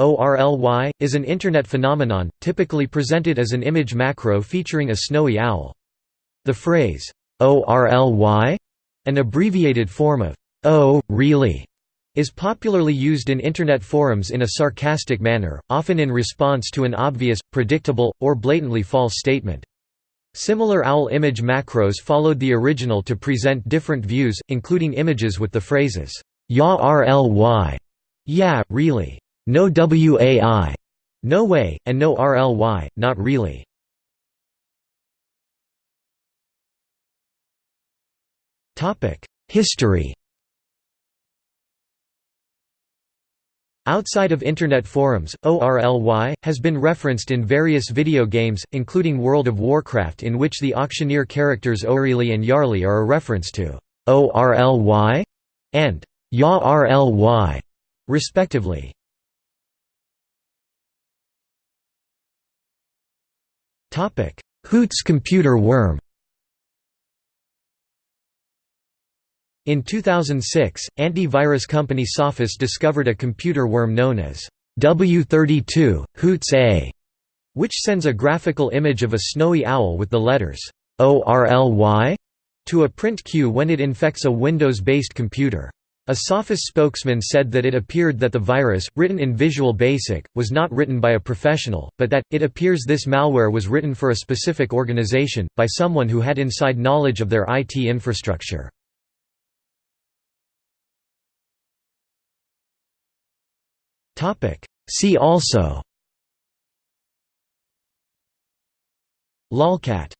ORLY, is an Internet phenomenon, typically presented as an image macro featuring a snowy owl. The phrase, ORLY, an abbreviated form of, Oh, really? is popularly used in Internet forums in a sarcastic manner, often in response to an obvious, predictable, or blatantly false statement. Similar owl image macros followed the original to present different views, including images with the phrases, Ya RLY, yeah, really, no WAI, no way, and no RLY, not really. History Outside of Internet forums, ORLY, has been referenced in various video games, including World of Warcraft in which the auctioneer characters O'Reilly and Yarly are a reference to ORLY and YARLY, respectively. Hoots computer worm In 2006, antivirus company Sophos discovered a computer worm known as W32, Hoots A, which sends a graphical image of a snowy owl with the letters ORLY to a print queue when it infects a Windows-based computer. A Sophos spokesman said that it appeared that the virus, written in Visual Basic, was not written by a professional, but that, it appears this malware was written for a specific organization, by someone who had inside knowledge of their IT infrastructure. See also. Lolcat